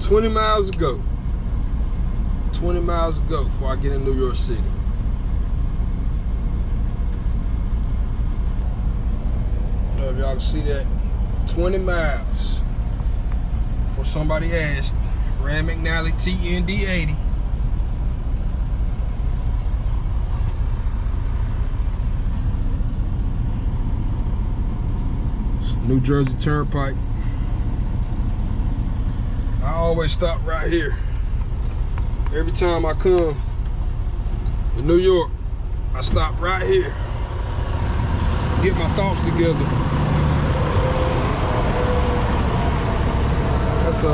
20 miles to go. 20 miles to go before I get in New York City. I don't know if y'all can see that. 20 miles. For somebody asked, Rand McNally TND 80. New Jersey Turnpike. I always stop right here. Every time I come to New York, I stop right here. Get my thoughts together. That's a,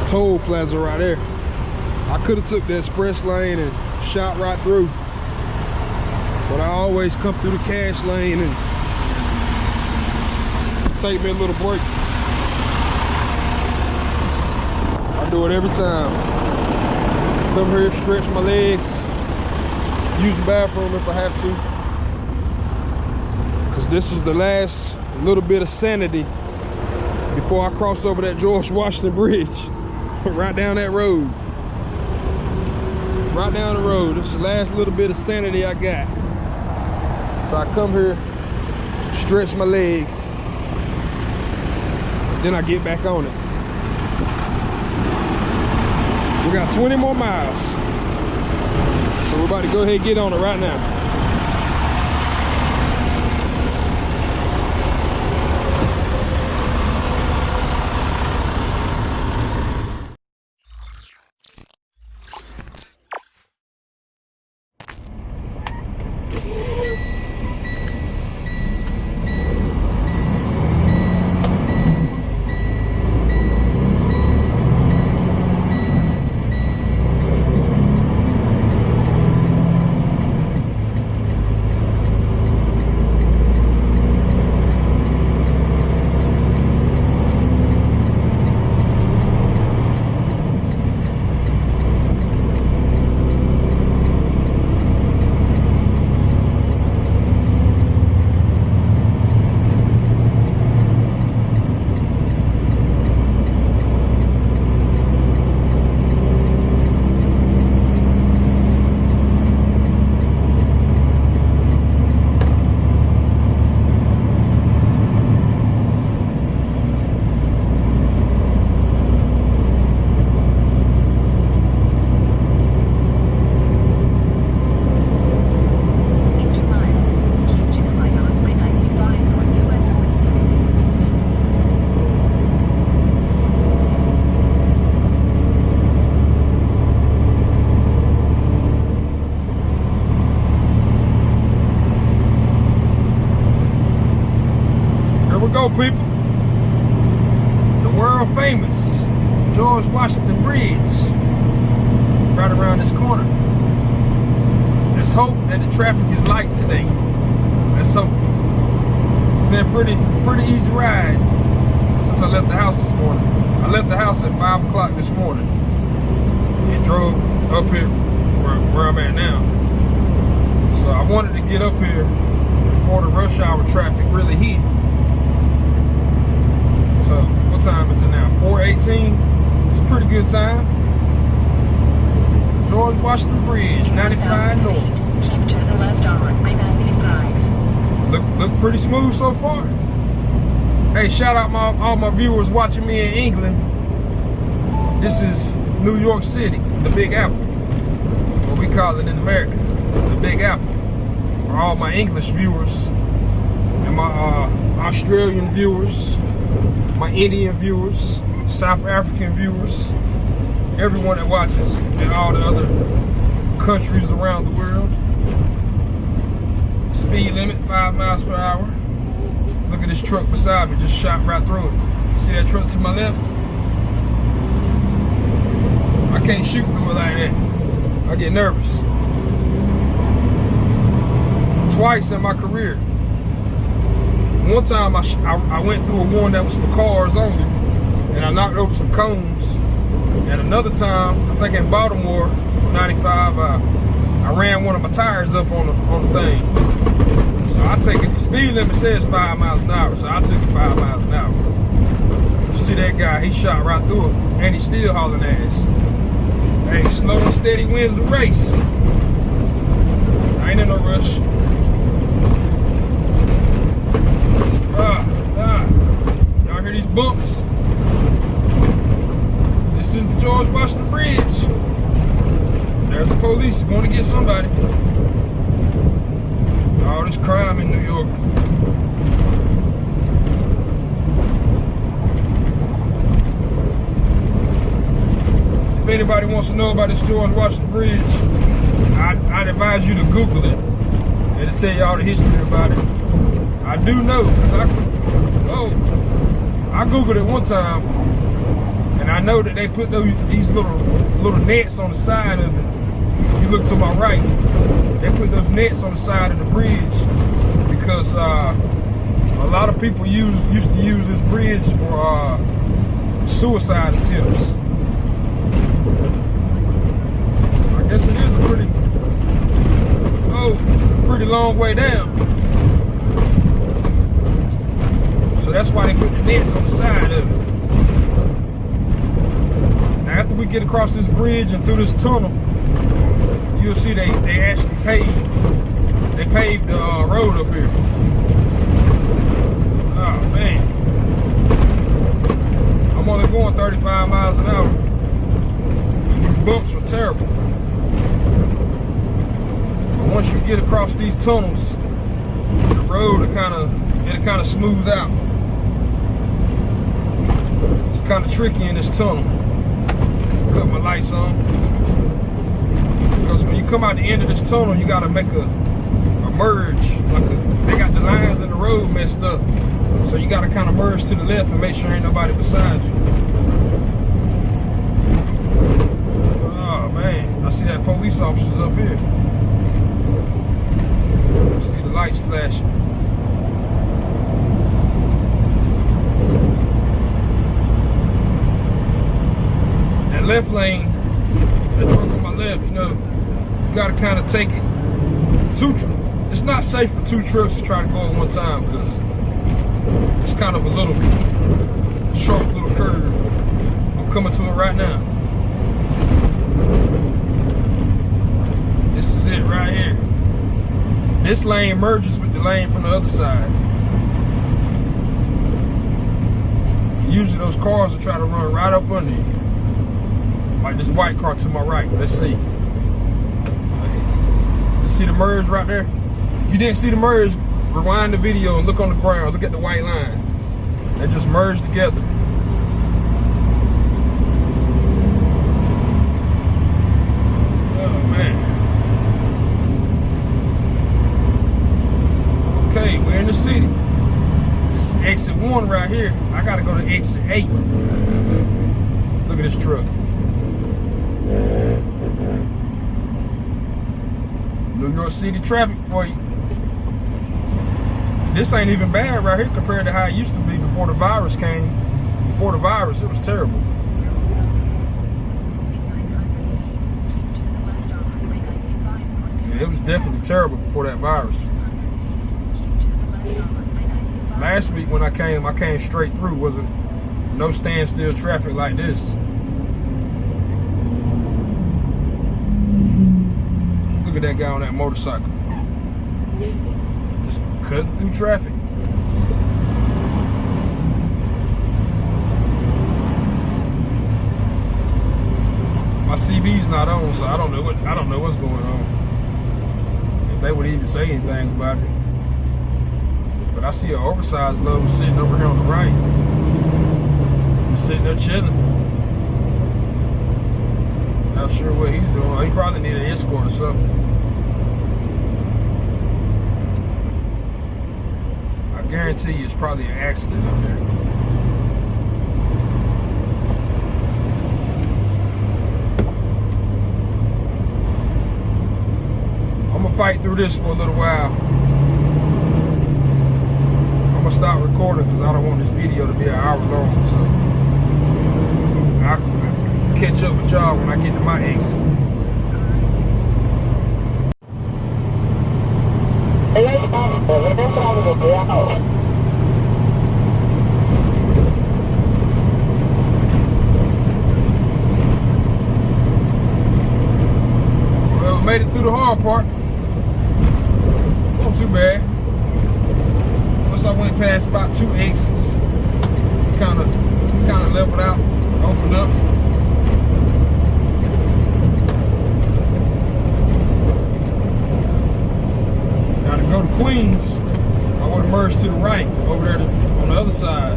a toll plaza right there. I could have took the express lane and shot right through. But I always come through the cash lane and take me a little break. I do it every time. Come here, stretch my legs, use the bathroom if I have to. Cause this is the last little bit of sanity before I cross over that George Washington Bridge. right down that road. Right down the road. Is the last little bit of sanity I got. So I come here, stretch my legs, then I get back on it. We got 20 more miles. So we're about to go ahead and get on it right now. Hey, shout out my all my viewers watching me in England. This is New York City, the Big Apple. What we call it in America, the Big Apple. For all my English viewers and my uh, Australian viewers, my Indian viewers, South African viewers, everyone that watches in all the other countries around the world. Speed limit, five miles per hour. This truck beside me, just shot right through it. See that truck to my left? I can't shoot through it like that. I get nervous. Twice in my career. One time I, I, I went through a one that was for cars only, and I knocked over some cones. And another time, I think in Baltimore, 95, I, I ran one of my tires up on the, on the thing. So I take it, the speed limit says five miles an hour, so I took it five miles an hour. You see that guy, he shot right through it, and he still hauling ass. Hey, slow and steady wins the race. I ain't in no rush. Ah, ah. Y'all hear these bumps? This is the George Washington Bridge. There's the police going to get somebody. This crime in New York. If anybody wants to know about this George Washington Bridge, I, I'd advise you to Google it. It'll tell you all the history about it. I do know, I, oh, I Googled it one time, and I know that they put those these little little nets on the side of it. If you look to my right, they put those nets on the side of the bridge because uh, a lot of people use used to use this bridge for uh, suicide attempts. I guess it is a pretty, oh, pretty long way down. So that's why they put the nets on the side of it. Now after we get across this bridge and through this tunnel, you'll see they, they actually paved, they paved the uh, road up here. Oh man. I'm only going 35 miles an hour. These bumps are terrible. But once you get across these tunnels, the road will kind of it'll kind of smooth out. It's kind of tricky in this tunnel. Cut my lights on because when you come out the end of this tunnel, you got to make a, a merge. Like a, they got the lines in the road messed up, so you got to kind of merge to the left and make sure ain't nobody beside you. Oh man, I see that police officers up here. I see the lights flashing. That left lane, that truck on my left, you know, you gotta kind of take it. Two, it's not safe for two trucks to try to go at one time because it's kind of a little sharp little curve. I'm coming to it right now. This is it right here. This lane merges with the lane from the other side. Usually those cars will try to run right up under you. Like this white car to my right. Let's see. See the merge right there. If you didn't see the merge, rewind the video and look on the ground. Look at the white line. They just merged together. Oh man. Okay, we're in the city. This is exit one right here. I gotta go to exit eight. Look at this truck. New York City traffic for you. This ain't even bad right here compared to how it used to be before the virus came. Before the virus, it was terrible. It was definitely terrible before that virus. Last week when I came, I came straight through. Wasn't no standstill traffic like this. Look at that guy on that motorcycle. Just cutting through traffic. My CB's not on, so I don't know what I don't know what's going on. If they would even say anything about it. But I see an oversized load sitting over here on the right. He's sitting there chilling. Not sure what he's doing. He probably need an escort or something. Guarantee you it's probably an accident up there. I'm gonna fight through this for a little while. I'm gonna stop recording because I don't want this video to be an hour long. So I'll catch up with y'all when I get to my exit. Well, made it through the hard part. Not too bad. Once I went past about two exits, kind of, kind of leveled out, opened up. Queens, I would have merged to the right over there to, on the other side.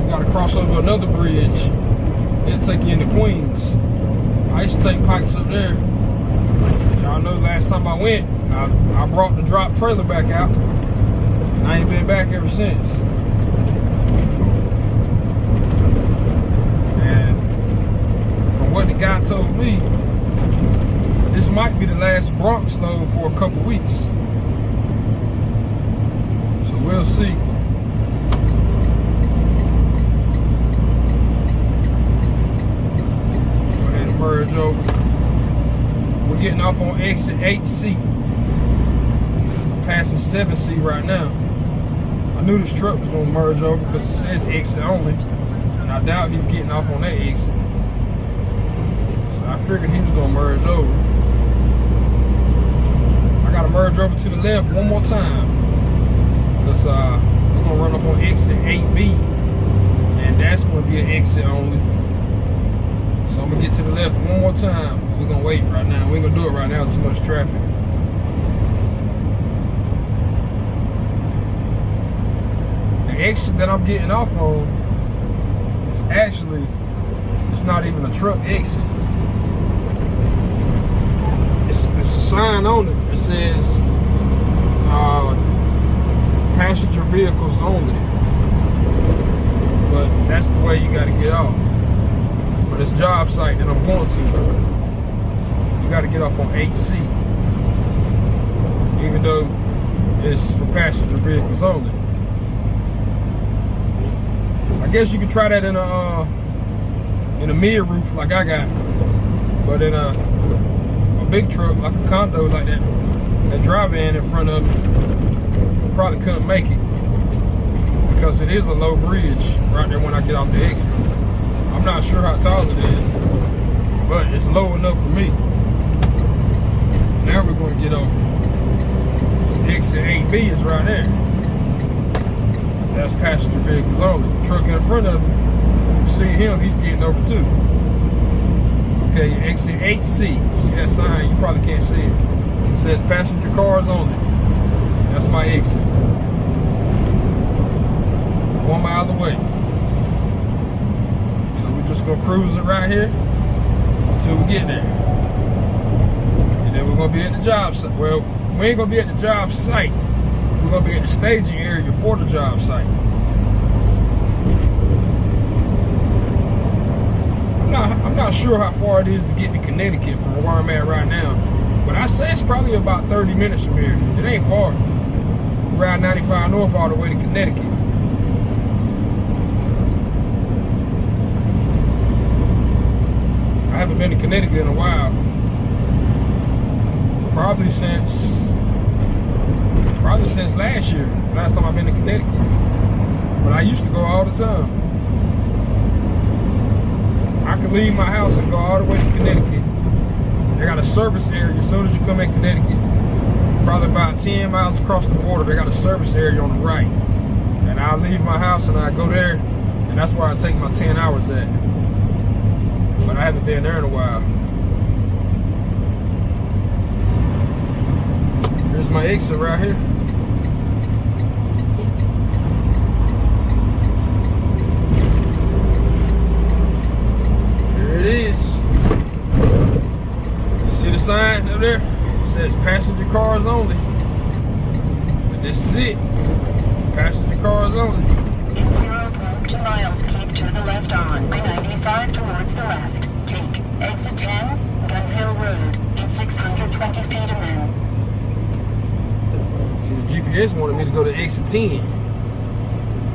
You got to cross over another bridge. It'll take you into Queens. I used to take pipes up there. Y'all know last time I went, I, I brought the drop trailer back out. And I ain't been back ever since. And from what the guy told me, this might be the last Bronx load for a couple weeks. We'll see. Go ahead and merge over. We're getting off on exit 8C. I'm passing 7C right now. I knew this truck was gonna merge over because it says exit only. And I doubt he's getting off on that exit. So I figured he was gonna merge over. I gotta merge over to the left one more time. Uh, we're gonna run up on exit 8B. And that's gonna be an exit only. So I'm gonna get to the left one more time. We're gonna wait right now. We ain't gonna do it right now, too much traffic. The exit that I'm getting off on is actually, it's not even a truck exit. It's, it's a sign on it that says uh, passenger vehicles only. But that's the way you gotta get off for this job site that I'm going to. You got to get off on 8C, even though it's for passenger vehicles only. I guess you could try that in a uh, in a mid roof like I got, but in a a big truck like a condo like that, that drive in in front of me, probably couldn't make it because it is a low bridge right there when I get off the exit. I'm not sure how tall it is, but it's low enough for me. Now we're going to get over. Exit 8B is right there. That's passenger vehicles only. The truck in front of me, see him, he's getting over too. Okay, exit 8C. See that sign? You probably can't see it. It says passenger cars only. That's my exit. One mile away. So we're just gonna cruise it right here until we get there. And then we're gonna be at the job site. Well, we ain't gonna be at the job site. We're gonna be at the staging area for the job site. I'm not I'm not sure how far it is to get to Connecticut from where I'm at right now. But I say it's probably about 30 minutes from here. It ain't far. Ride 95 north all the way to Connecticut. I haven't been to Connecticut in a while. Probably since probably since last year. Last time I've been to Connecticut. But I used to go all the time. I could leave my house and go all the way to Connecticut. They got a service area as soon as you come in Connecticut. Probably about 10 miles across the border, they got a service area on the right. And I leave my house and I go there, and that's where I take my 10 hours at. But I haven't been there in a while. Here's my exit right here. Here it is. See the sign up there? Says passenger cars only. And this is it. Passenger cars only. In 0.2 miles, keep to the left on I-95 towards the left. Take exit 10, Gun Hill Road, in 620 feet and then See, the GPS wanted me to go to exit 10.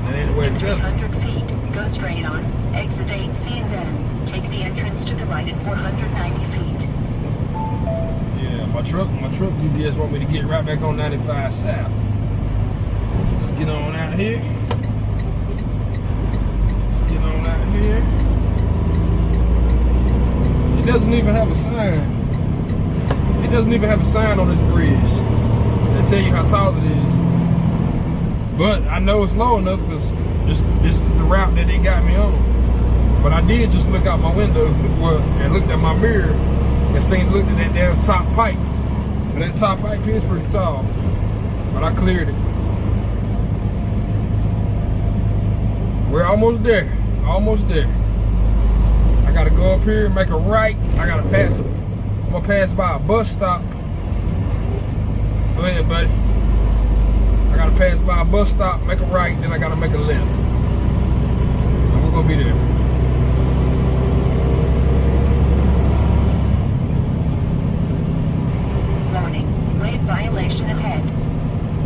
That ain't the way to go. 300 feet, go straight on, exit 8C and then take the entrance to the right at 490 feet. My truck, my truck GPS want me to get right back on 95 South. Let's get on out here. Let's get on out here. It doesn't even have a sign. It doesn't even have a sign on this bridge that tell you how tall it is. But I know it's low enough because this this is the route that they got me on. But I did just look out my window and looked at my mirror and seen looked at that damn top pipe. But that top pipe is pretty tall. But I cleared it. We're almost there. Almost there. I gotta go up here, make a right. I gotta pass I'm gonna pass by a bus stop. Go ahead, buddy. I gotta pass by a bus stop, make a right, then I gotta make a left. And we're gonna be there. Warning, lane violation ahead.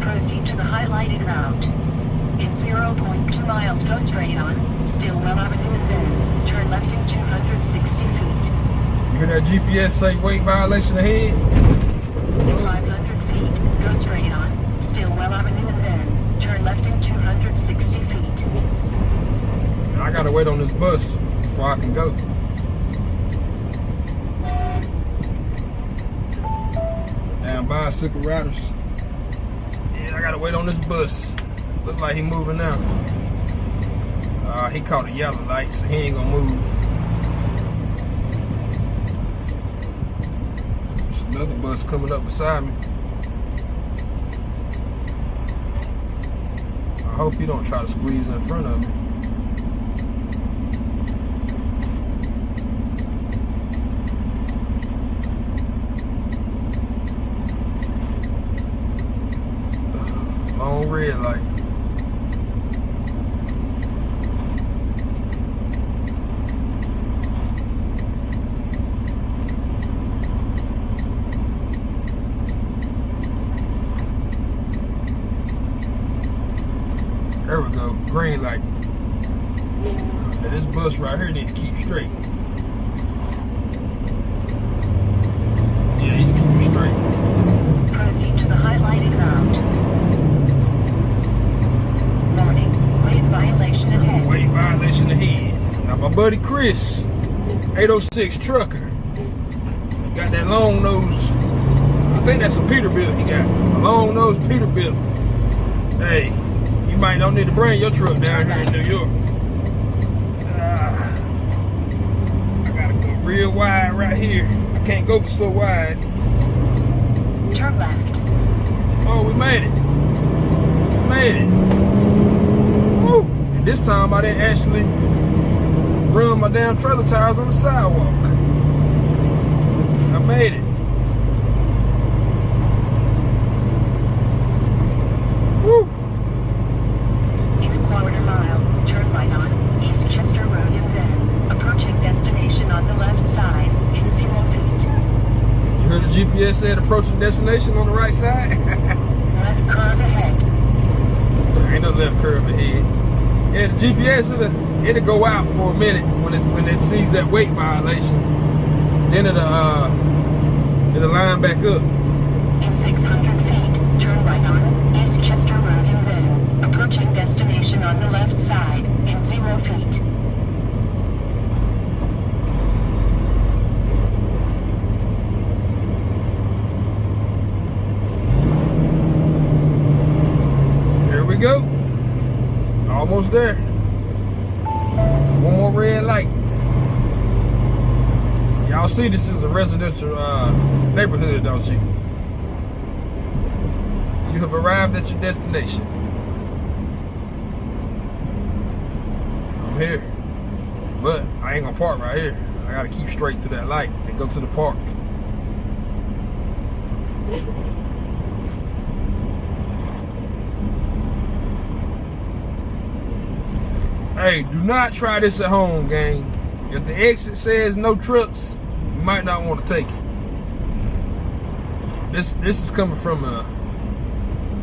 Proceed to the highlighted route. In 0.2 miles, go straight on, Stillwell Avenue and then turn left in 260 feet. You hear that GPS say weight violation ahead? 500 feet, go straight on, Stillwell Avenue and then turn left in 260 feet. I gotta wait on this bus before I can go. Damn bicycle riders. Yeah, I gotta wait on this bus. Look like he moving now. Uh, he caught a yellow light, so he ain't gonna move. There's another bus coming up beside me. I hope he don't try to squeeze in front of me. Long red light. There we go, green light. Now this bus right here need to keep straight. Yeah, he's keeping straight. Proceed to the highlighted route. Warning, lane violation ahead. Weight violation ahead. Now my buddy Chris, 806 trucker, got that long nose. I think that's a Peterbilt he got. A long nose Peterbilt. Hey, you might don't need to bring your truck down here in New York. Ah, I gotta go real wide right here. I can't go so wide. Turn left. Oh, we made it. We made it. Woo! And this time I didn't actually run my damn trailer tires on the sidewalk. I made it. Woo! In a quarter mile, turn right on Eastchester Road and then approaching destination on the left side in zero feet. You heard the GPS said approaching destination on the right side? Left curve ahead. Ain't no left curve ahead. Yeah, the GPS it'll, it'll go out for a minute when it when it sees that weight violation. Then it'll uh it'll line back up. In 600 feet, turn right on Eastchester Road and then approaching destination on the left side in zero feet. Here we go. Almost there. Red light. Y'all see this is a residential uh, neighborhood, don't you? You have arrived at your destination. I'm here. But I ain't gonna park right here. I gotta keep straight to that light and go to the park. Hey, do not try this at home, gang. If the exit says no trucks, you might not want to take it. This this is coming from a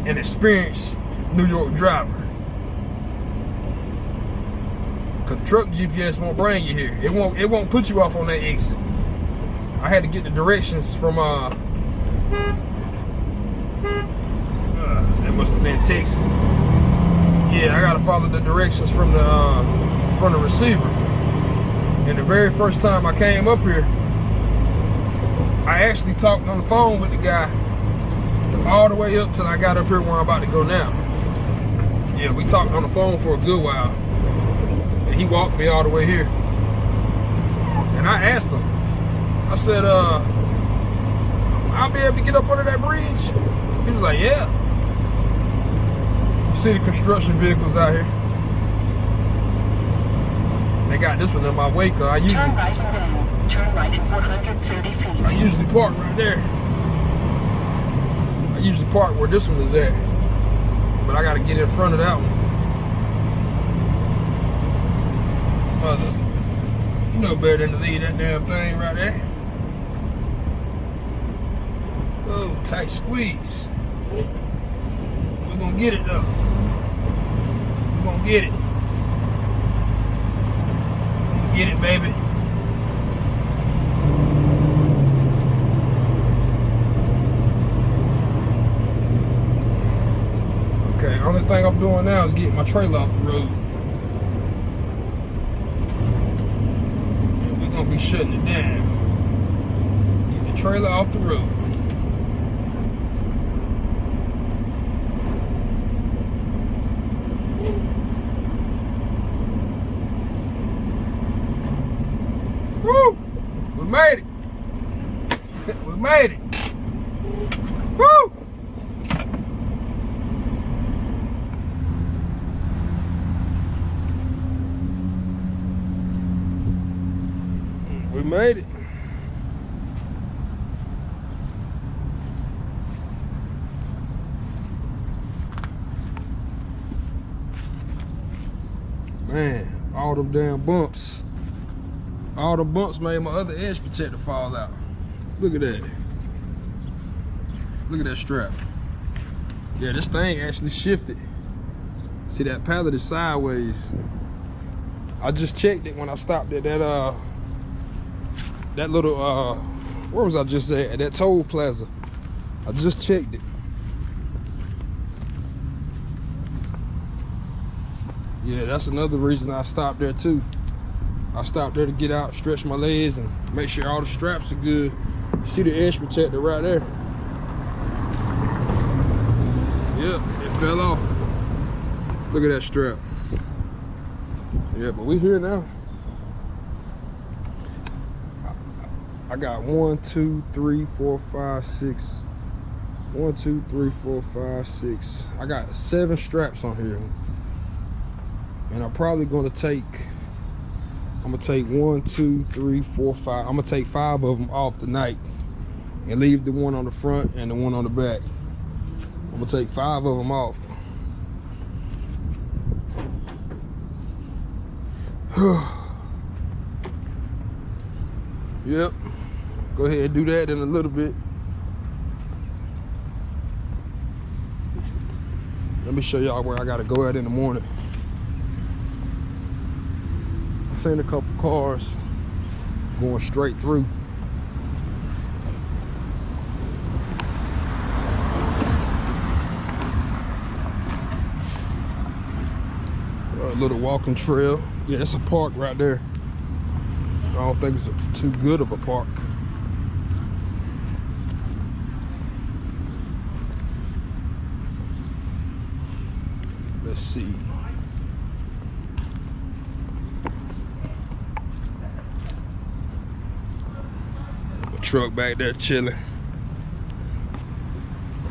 an experienced New York driver. Cause truck GPS won't bring you here. It won't it won't put you off on that exit. I had to get the directions from uh, uh that must have been Texas. Yeah, I gotta follow the directions from the uh, from the receiver. And the very first time I came up here, I actually talked on the phone with the guy all the way up till I got up here where I'm about to go now. Yeah, we talked on the phone for a good while. And he walked me all the way here. And I asked him, I said, uh, I'll be able to get up under that bridge? He was like, yeah. The construction vehicles out here? They got this one in my wake. I usually, Turn right then turn right at 430 I usually park right there. I usually park where this one is at. But I gotta get in front of that one. Mother, you know better than to leave that damn thing right there. Oh, tight squeeze. We're gonna get it though. Get it. Get it, baby. Okay, only thing I'm doing now is getting my trailer off the road. We're gonna be shutting it down. Get the trailer off the road. Woo! We made it. we made it. Woo! We made it. Man, all them damn bumps. All the bumps made my other edge protector fall out. Look at that. Look at that strap. Yeah, this thing actually shifted. See that pallet is sideways. I just checked it when I stopped at that uh that little uh where was I just at? At that toll plaza. I just checked it. Yeah, that's another reason I stopped there too. I stopped there to get out, stretch my legs, and make sure all the straps are good. See the edge protector right there? Yep, it fell off. Look at that strap. Yeah, but we here now. I got one, two, three, four, five, six. One, two, three, four, five, six. I got seven straps on here. And I'm probably gonna take, I'm gonna take one, two, three, four, five. I'm gonna take five of them off tonight and leave the one on the front and the one on the back. I'm gonna take five of them off. yep. Go ahead and do that in a little bit. Let me show y'all where I gotta go at in the morning. Seen a couple cars going straight through. A little walking trail. Yeah, it's a park right there. I don't think it's a, too good of a park. Let's see. A truck back there chilling.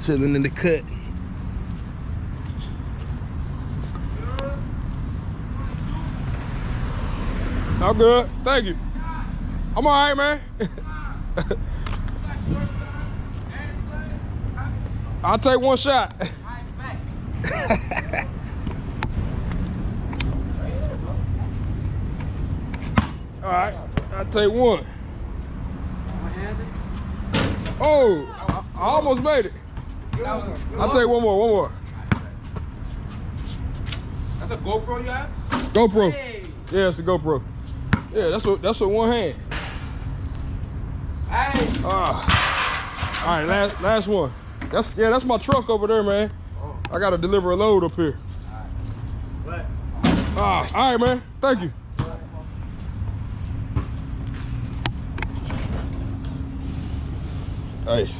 Chilling in the cut. I'm good. Thank you. I'm all right, man. I'll take one shot. All right, I'll take one. Oh, I, I almost made it. I'll take one more, one more. That's a GoPro you have? GoPro. Hey. Yeah, it's a GoPro. Yeah, that's what that's what one hand. Hey. Ah. All right, last last one. That's yeah, that's my truck over there, man. Oh. I gotta deliver a load up here. What? Ah, all right, man. Thank you. Hey.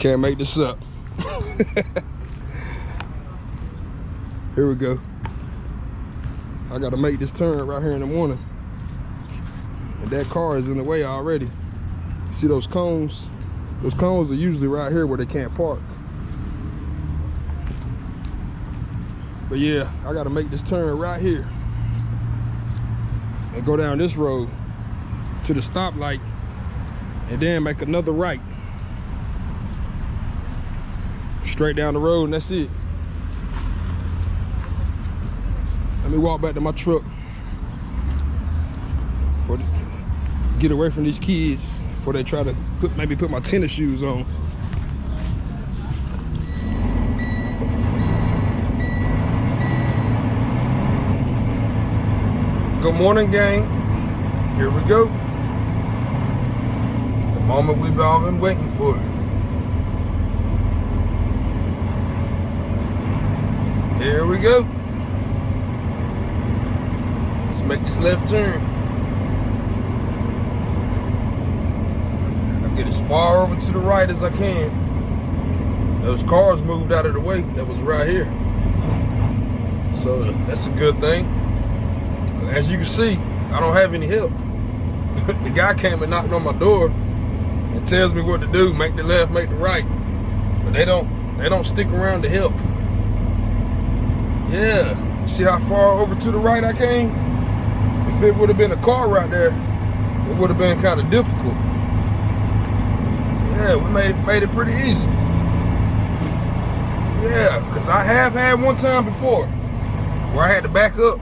Can't make this up. here we go. I gotta make this turn right here in the morning. And that car is in the way already. See those cones? Those cones are usually right here where they can't park. But yeah, I gotta make this turn right here. And go down this road to the stoplight and then make another right. Straight down the road and that's it. Let me walk back to my truck. For the, get away from these kids before they try to put maybe put my tennis shoes on. Good morning, gang. Here we go. Moment we've all been waiting for. Here we go. Let's make this left turn. I'll get as far over to the right as I can. Those cars moved out of the way that was right here. So that's a good thing. As you can see, I don't have any help. the guy came and knocked on my door and tells me what to do, make the left, make the right. But they don't they don't stick around to help. Yeah. See how far over to the right I came? If it would have been a car right there, it would have been kind of difficult. Yeah, we made it, made it pretty easy. Yeah, because I have had one time before where I had to back up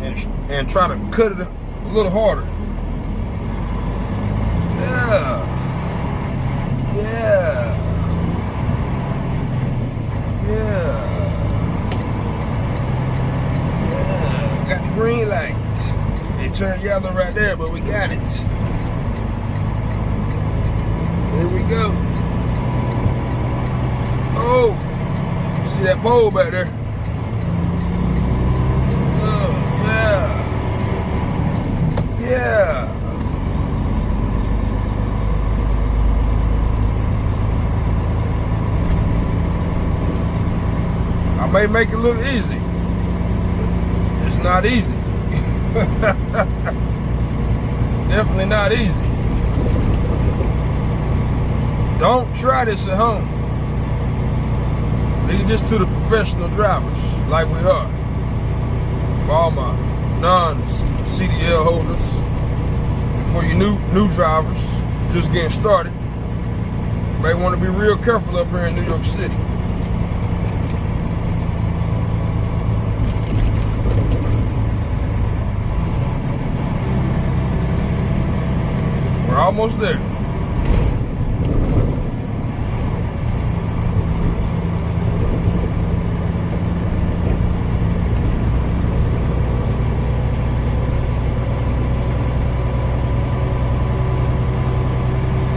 and, and try to cut it a little harder. Yeah. Yeah. Yeah. Yeah. Got the green light. It turned yellow right there, but we got it. Here we go. Oh, see that pole back there? Oh, yeah. Yeah. I may make it look easy. It's not easy. Definitely not easy. Don't try this at home. Leave this to the professional drivers, like we are. For all my non-CDL holders, for you new new drivers just getting started, you may want to be real careful up here in New York City. We're almost there.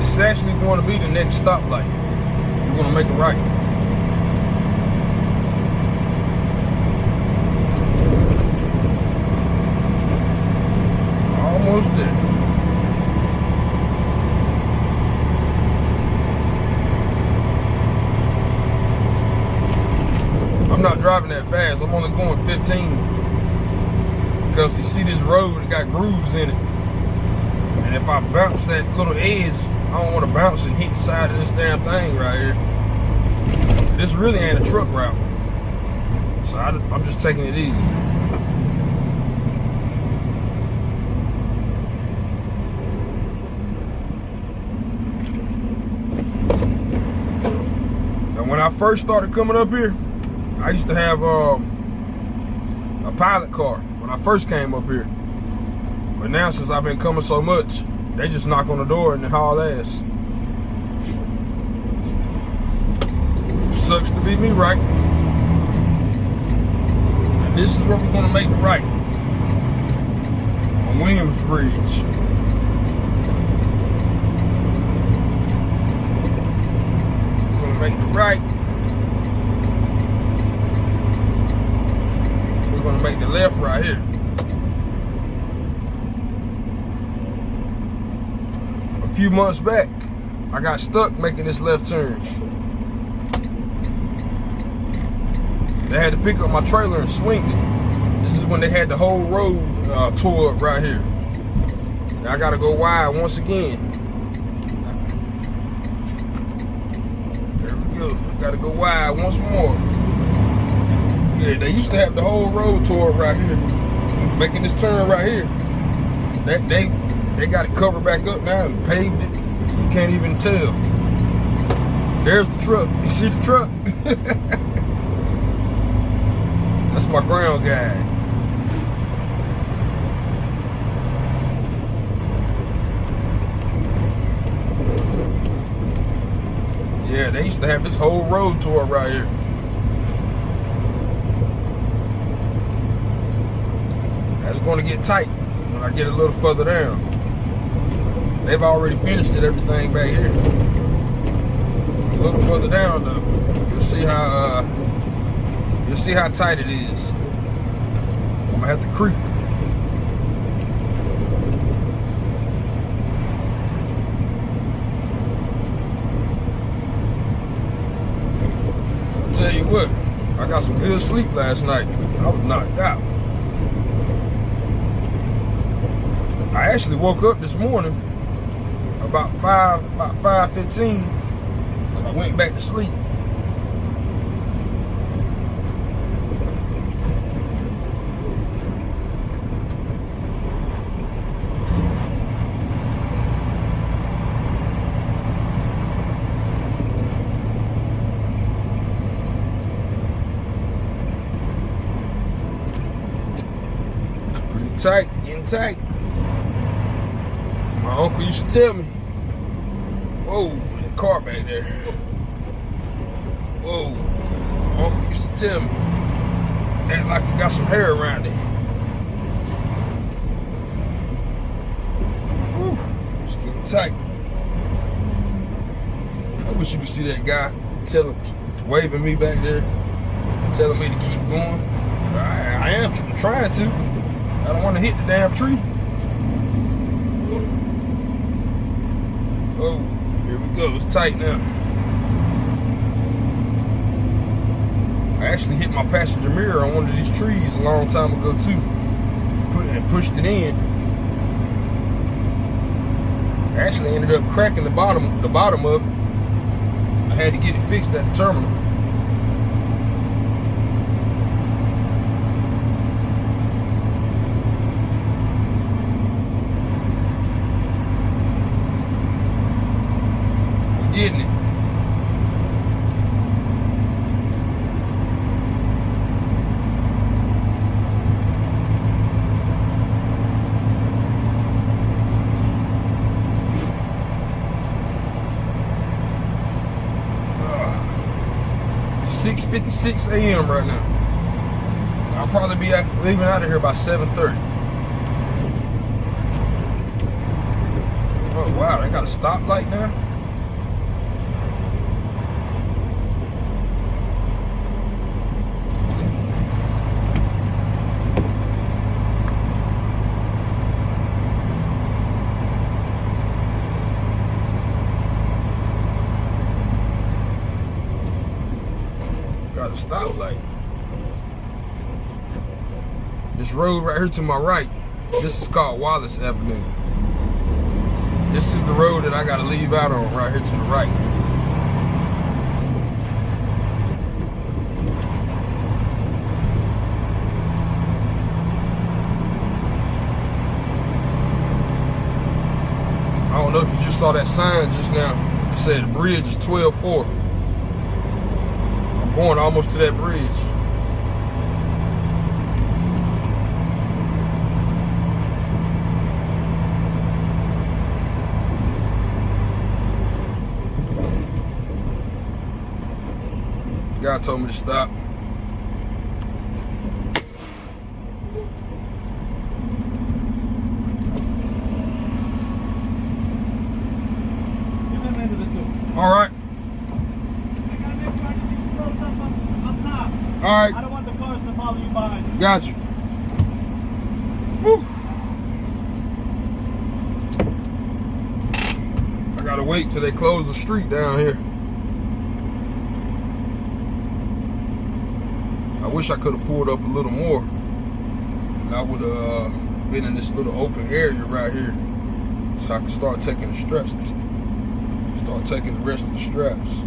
It's actually going to be the next stoplight. We're going to make a right. Almost there. I'm not driving that fast. I'm only going 15. Because you see this road, it got grooves in it. And if I bounce that little edge, I don't want to bounce and hit the side of this damn thing right here. This really ain't a truck route. So I, I'm just taking it easy. When I first started coming up here, I used to have um, pilot car when I first came up here. But now since I've been coming so much, they just knock on the door and haul ass. Sucks to be me, right? And this is where we're gonna make the right. On Williamsbridge. We're gonna make the right. We're gonna make the left right here. Few months back, I got stuck making this left turn. They had to pick up my trailer and swing it. This is when they had the whole road uh, tore up right here. Now I gotta go wide once again. There we go. I gotta go wide once more. Yeah, they used to have the whole road tore up right here. Making this turn right here. They, they, they got it covered back up now and paved it. You can't even tell. There's the truck. You see the truck? That's my ground guy. Yeah, they used to have this whole road tour right here. That's going to get tight when I get a little further down. They've already finished it, everything back here. A little further down though, you'll see how uh, you'll see how tight it is. I'm gonna have to creep. I'll tell you what, I got some good sleep last night. I was knocked out. I actually woke up this morning about five, about five fifteen, and I went back to sleep. It's pretty tight, getting tight. My uncle used to tell me, there. Whoa. Uncle used to tell act like you got some hair around it. Whew, it's getting tight. I wish you could see that guy telling, waving me back there, telling me to keep going. I, I am trying to. I don't want to hit the damn tree. Oh, It's tight now. I actually hit my passenger mirror on one of these trees a long time ago too. Put and pushed it in. I actually ended up cracking the bottom the bottom of it. I had to get it fixed at the terminal. We're getting it. Uh, 6.56 a.m. right now. I'll probably be leaving out of here by 7.30. Oh wow, they got a stoplight now? Stoplight. This road right here to my right, this is called Wallace Avenue. This is the road that I gotta leave out on right here to the right. I don't know if you just saw that sign just now. It said the bridge is 12-4. Going almost to that bridge. Guy told me to stop. Give him into the two. All right, I gotta make sure I can get you closed up up, up all I don't want the cars to follow you behind. got you. Woo. I gotta wait till they close the street down here. I wish I could have pulled up a little more. And I would have uh, been in this little open area right here. So I could start taking the straps. Start taking the rest of the straps.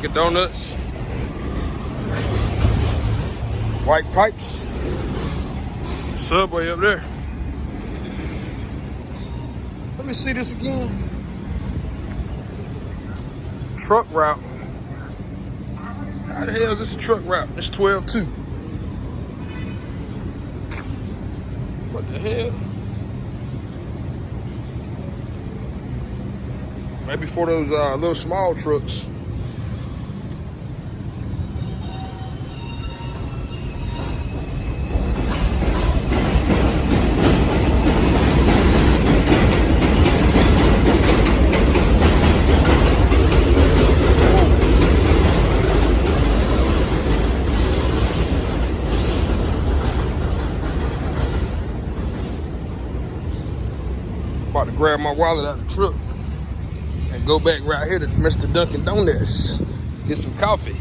Dunkin' Donuts. White pipes. Subway up there. Let me see this again. Truck route. How the hell is this a truck route? It's 12 2. What the hell? Maybe for those uh, little small trucks. My wallet out of the truck and go back right here to Mr. Dunkin' Donuts. Get some coffee.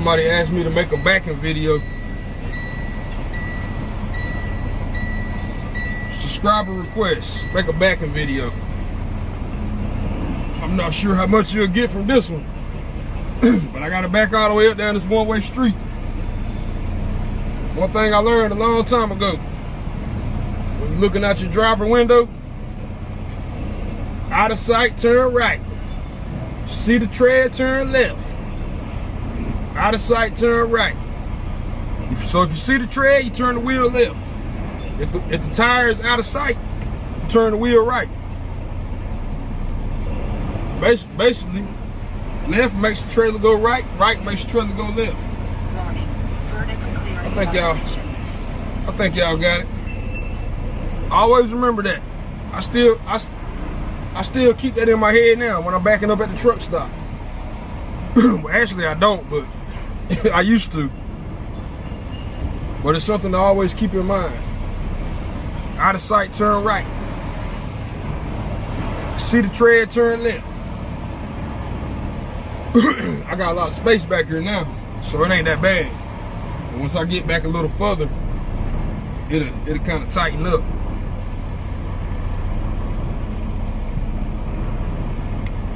Somebody asked me to make a backing video. Subscriber request, make a backing video. I'm not sure how much you'll get from this one, but I got to back all the way up down this one-way street. One thing I learned a long time ago, when you're looking out your driver window, out of sight, turn right. See the tread, turn left. Out of sight, turn right. If- So if you see the tread, you turn the wheel left. If the, if the tire is out of sight, turn the wheel right. Bas- Basically, left makes the trailer go right, right makes the trailer go left. I think y'all- I think y'all got it. Always remember that. I still, I, I still keep that in my head now when I'm backing up at the truck stop. well, actually, I don't, but I used to. But it's something to always keep in mind. Out of sight, turn right. See the tread, turn left. I got a lot of space back here now, so it ain't that bad. And once I get back a little further, it'll it'll kind of tighten up.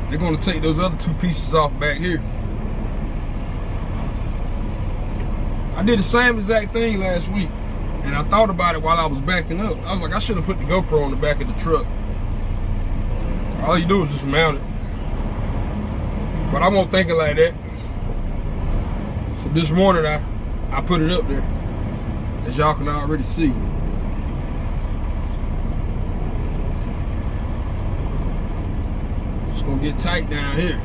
They're gonna take those other two pieces off back here. I did the same exact thing last week, and I thought about it while I was backing up. I was like, I should have put the GoPro on the back of the truck. All you do is just mount it. But I won't think it like that. So this morning I I put it up there, as y'all can already see. It's gonna get tight down here.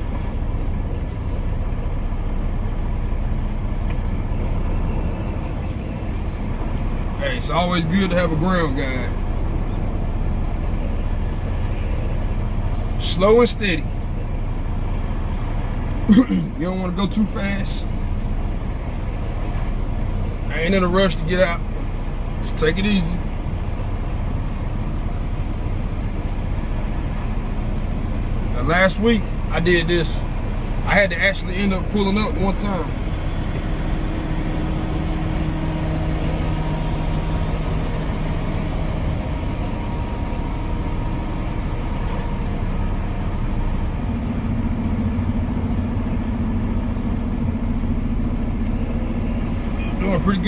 Hey, it's always good to have a ground guy. Slow and steady. you don't want to go too fast. I ain't in a rush to get out. Just take it easy. Now, last week I did this. I had to actually end up pulling up one time.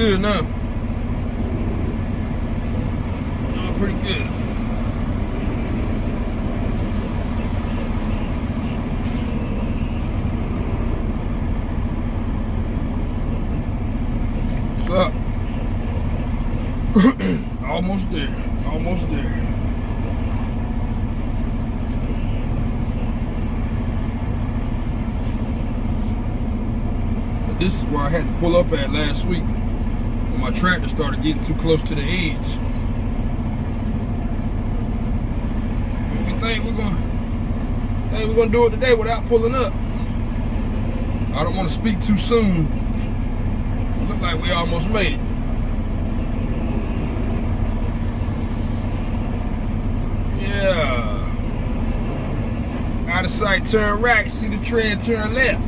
good now. Doing pretty good. Almost there. Almost there. this is where I had to pull up at last week my tractor started getting too close to the edge. We think we're gonna think we're gonna do it today without pulling up. I don't want to speak too soon. Look like we almost made it. Yeah. Out of sight, turn right, see the tread, turn left.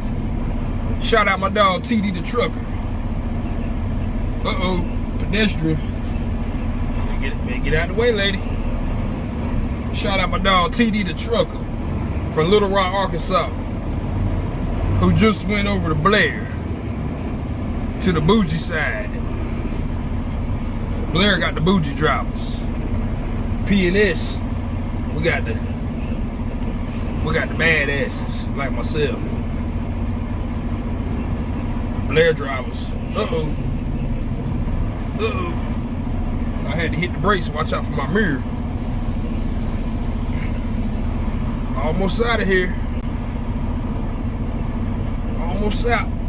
Shout out my dog TD the trucker. Uh-oh, pedestrian. Get, get out of the way, lady. Shout out my dog, TD the Trucker, from Little Rock, Arkansas, who just went over to Blair, to the bougie side. Blair got the bougie drivers. P&S, we got the we got the badasses like myself. Blair drivers. Uh-oh. Uh -oh. I had to hit the brakes. Watch out for my mirror. Almost out of here. Almost out.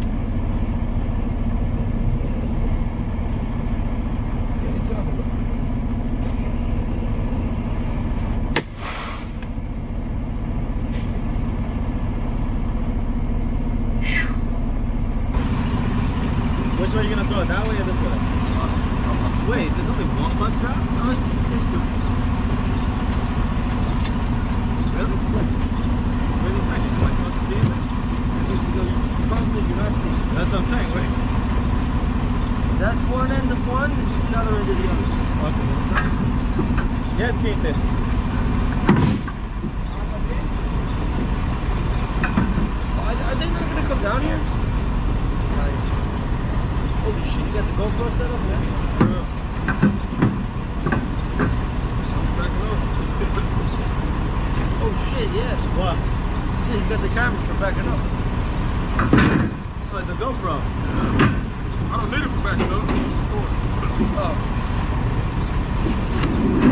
the cameras from backing up. Oh, like the GoPro. I don't need it for backing up. Oh.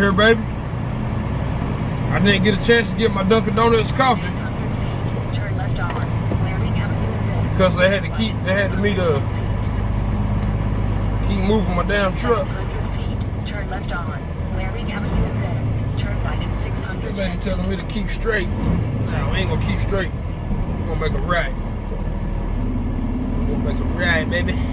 here, baby. I didn't get a chance to get my Dunkin' Donuts coffee. Because they had to keep, they had to meet a, keep moving my damn truck. Turn left telling me to keep straight. Now I ain't gonna keep straight. We're gonna make a right. We're gonna make a right, baby.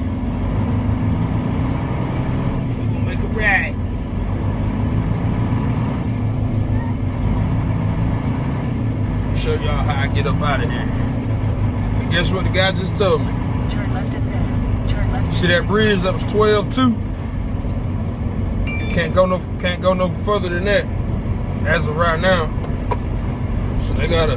show y'all how I get up out of here. And guess what the guy just told me? Turn left at. Turn left. See that bridge that was 12 too? Can't go no can't go no further than that. As of right now. So they gotta.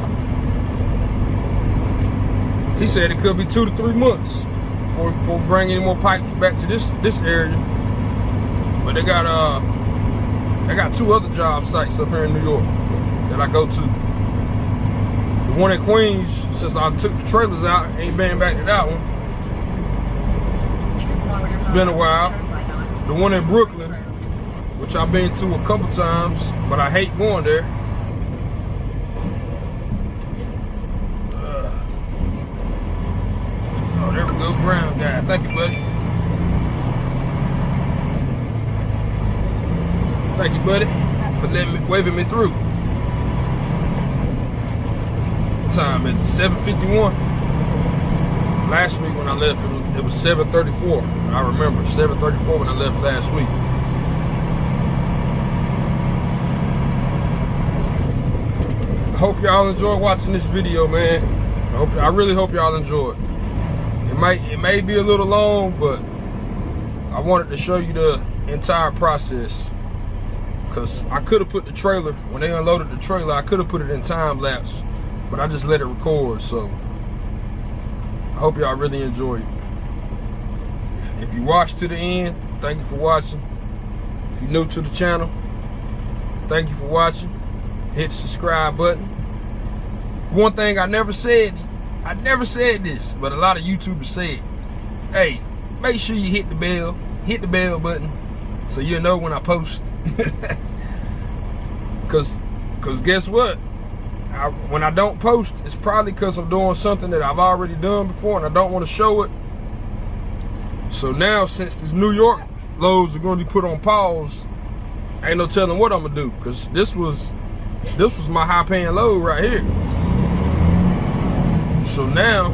He said it could be two to three months before, before we bring any more pipes back to this this area. But they got uh they got two other job sites up here in New York that I go to one in Queens since I took the trailers out. Ain't been back to that one. It's been a while. The one in Brooklyn, which I've been to a couple times, but I hate going there. Oh, there we go, brown guy. Thank you, buddy. Thank you, buddy, for letting me, waving me through. Time is it? 751. Last week when I left, it was it was 734. I remember 734 when I left last week. I hope y'all enjoy watching this video, man. I hope I really hope y'all enjoy it. It might it may be a little long, but I wanted to show you the entire process. Cause I could have put the trailer when they unloaded the trailer, I could have put it in time lapse, but I just let it record. So I hope y'all really enjoy it. If you watch to the end, thank you for watching. If you're new to the channel, thank you for watching. Hit the subscribe button. One thing I never said, I never said this, but a lot of YouTubers say. Hey, make sure you hit the bell, hit the bell button, so you'll know when I post. Cause, cause guess what? I, when I don't post, it's probably because I'm doing something that I've already done before and I don't want to show it. So now, since this New York loads are going to be put on pause, ain't no telling what I'm gonna do. Cause this was, this was my high paying load right here. So now,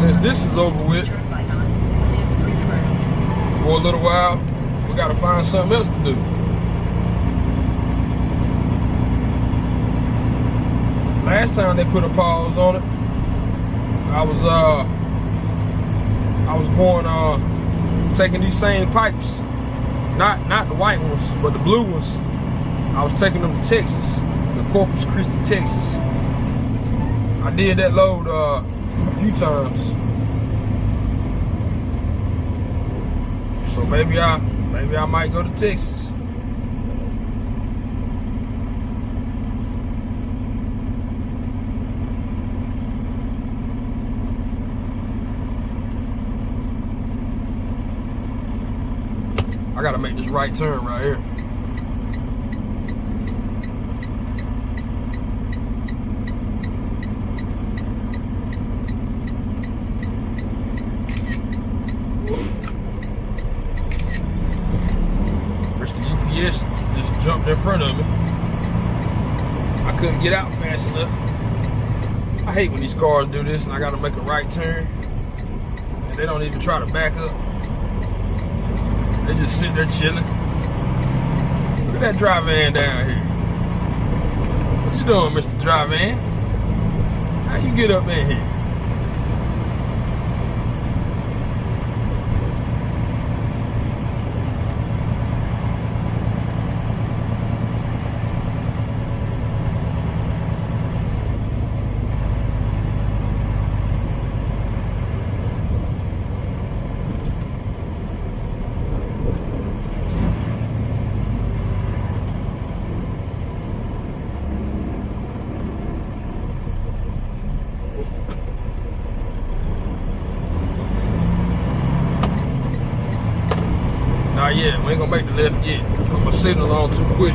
since this is over with, for a little while, we gotta find something else to do. Last time they put a pause on it, I was uh I was going uh taking these same pipes, not not the white ones, but the blue ones. I was taking them to Texas, the Corpus Christi, Texas. I did that load uh, a few times. So maybe I maybe I might go to Texas. I gotta make this right turn right here. UPS just jumped in front of me. I couldn't get out fast enough. I hate when these cars do this and I gotta make a right turn. And they don't even try to back up. They just sit there chilling. Look at that dry van down here. What you doing, Mr. Dry Van? How you get up in here? Nah, yeah, we ain't gonna make the left yet. Put my signal on too quick.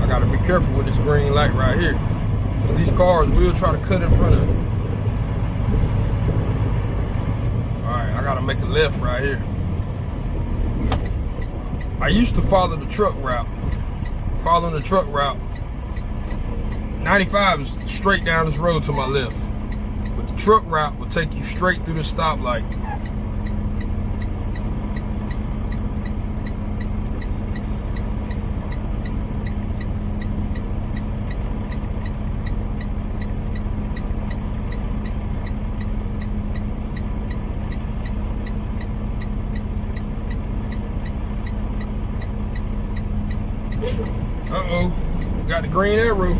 I gotta be careful with this green light right here. 'Cause these cars will try to cut in front of me. Gotta make a left right here. I used to follow the truck route. Following the truck route. 95 is straight down this road to my left. But the truck route will take you straight through the stoplight. Uh-oh, got the green arrow.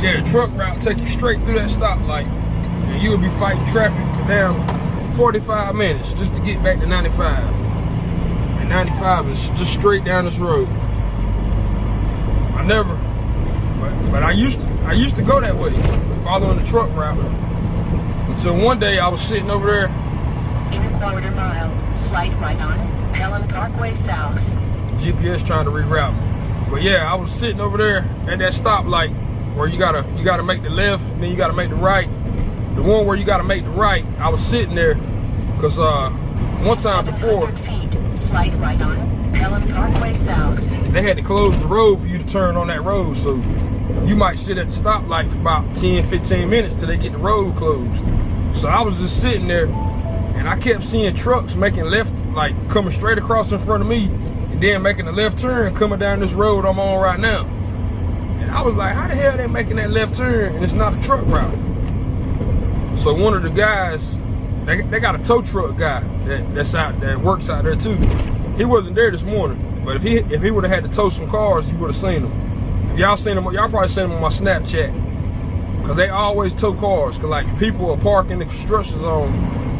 Yeah, truck route take you straight through that stoplight. And you'll be fighting traffic for down 45 minutes just to get back to 95. And 95 is just straight down this road. I never, but, but I used to, I used to go that way, following the truck route. Until one day I was sitting over there, In a quarter mile, slight right on Pelham Parkway South. GPS trying to reroute me. But yeah, I was sitting over there at that stoplight where you gotta you gotta make the left, then you gotta make the right. The one where you gotta make the right, I was sitting there, cause uh, one time before feet, slide right on Pelham Parkway South. they had to close the road for you to turn on that road. So you might sit at the stoplight for about 10, 15 minutes till they get the road closed. So I was just sitting there and I kept seeing trucks making left, like coming straight across in front of me and then making a left turn coming down this road I'm on right now. I was like, how the hell they making that left turn and it's not a truck route? So one of the guys, they, they got a tow truck guy that, that's out that works out there too. He wasn't there this morning, but if he if he would have had to tow some cars, you would have seen him. If y'all seen him, y'all probably seen him on my Snapchat. Cause they always tow cars. Cause like people are parking in the construction zone,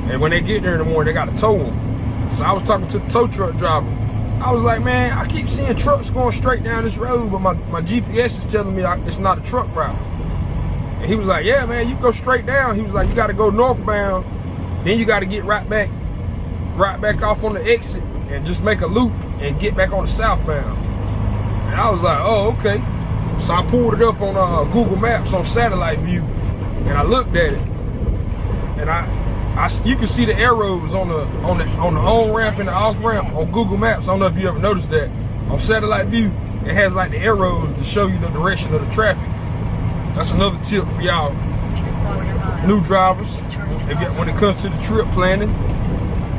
and when they get there in the morning, they gotta tow them. So I was talking to the tow truck driver. I was like, man, I keep seeing trucks going straight down this road, but my, my GPS is telling me I, it's not a truck route. And he was like, yeah, man, you go straight down. He was like, you got to go northbound. Then you got to get right back, right back off on the exit and just make a loop and get back on the southbound. And I was like, oh, okay. So I pulled it up on uh, Google Maps on satellite view and I looked at it. And I, I, you can see the arrows on the on the on the on ramp and the off ramp on Google Maps. I don't know if you ever noticed that. On satellite view, it has like the arrows to show you the direction of the traffic. That's another tip for y'all new drivers. If when it comes to the trip planning,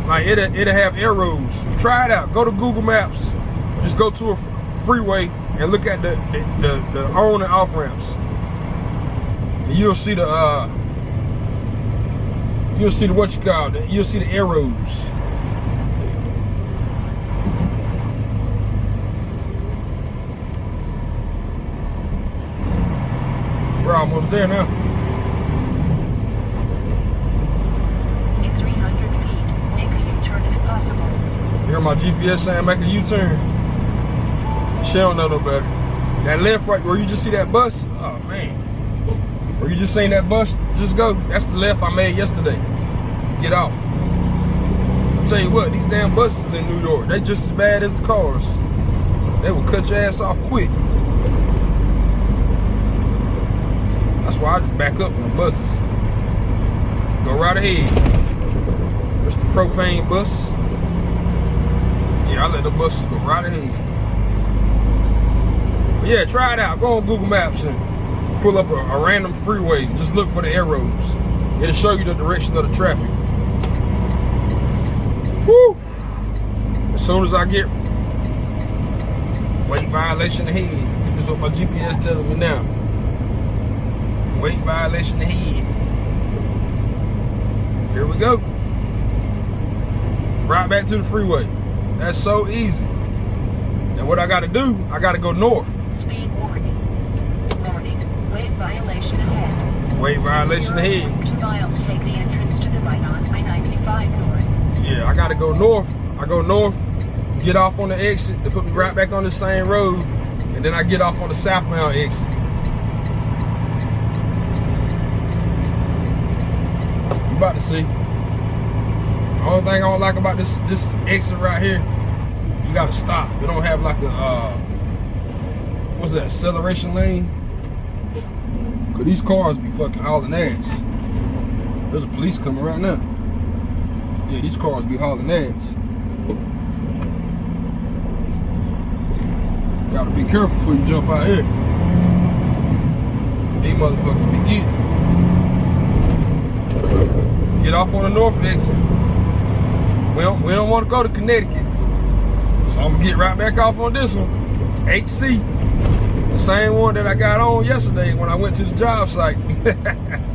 like it'll, it'll have arrows. Try it out. Go to Google Maps. Just go to a freeway and look at the the, the, the on and off ramps. And you'll see the uh, you'll see the what you call it. You'll see the arrows. We're almost there now. In 300 feet, make a U-turn if possible. Hear my GPS saying make a U-turn. She don't know no better. That left right where you just see that bus, oh man. Where you just seen that bus, just go. That's the left I made yesterday. Get off. I tell you what, these damn buses in New York, they just as bad as the cars. They will cut your ass off quick. That's why I just back up from the buses. Go right ahead. There's the propane bus. Yeah, I let the buses go right ahead. But yeah, try it out. Go on Google Maps and pull up a, a random freeway. Just look for the arrows. It'll show you the direction of the traffic. Woo! As soon as I get weight violation ahead, this is what my GPS telling me now. Weight violation ahead. Here we go. Right back to the freeway. That's so easy. And what I gotta do, I gotta go north. Speed warning. Warning. Weight violation ahead. Weight violation ahead. Two miles, take the entrance to the right on I-95 North. Yeah, I gotta go north. I go north, get off on the exit to put me right back on the same road, and then I get off on the southbound exit. You about to see. The only thing I don't like about this this exit right here, you gotta stop. It don't have like a uh what's that, acceleration lane? Cause these cars be fucking hauling ass. There's a police coming right now. Yeah, these cars be hauling ass. Gotta be careful before you jump out here. These motherfuckers be getting. Get off on the north exit. We don't, we don't want to go to Connecticut. So I'm gonna get right back off on this one. HC. The same one that I got on yesterday when I went to the job site.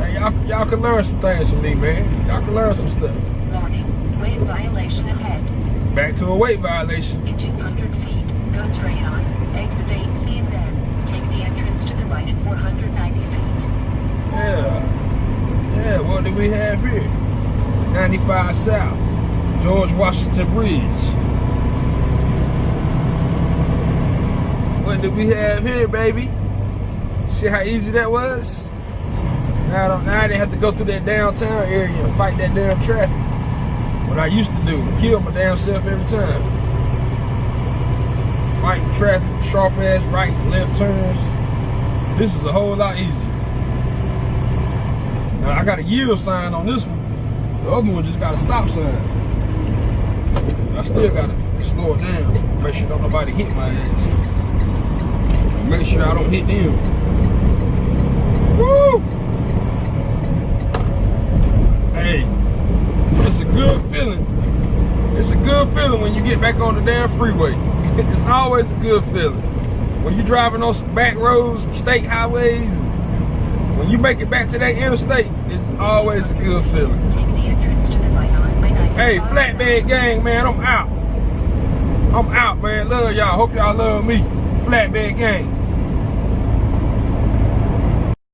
Hey, y'all, y'all can learn some things from me, man. Y'all can learn some stuff. Warning. Weight violation ahead. Back to a weight violation. In 200 feet, go straight on. Exit 8C and then take the entrance to the right at 490 feet. Yeah. Yeah, what do we have here? 95 South. George Washington Bridge. What do we have here, baby? See how easy that was? Now I, don't, now I didn't have to go through that downtown area and fight that damn traffic. What I used to do, kill my damn self every time. fighting traffic, sharp ass right and left turns. This is a whole lot easier. Now I got a yield sign on this one. The other one just got a stop sign. I still gotta slow it down. Make sure don't nobody hit my ass. Make sure I don't hit them. Woo! Hey, it's a good feeling. It's a good feeling when you get back on the damn freeway. it's always a good feeling. When you're driving on some back roads, state highways, when you make it back to that interstate, it's always a good feeling. Take the entrance to the right on Highway 95. Hey, Flatbed Gang, man, I'm out. I'm out, man. Love y'all. Hope y'all love me. Flatbed Gang.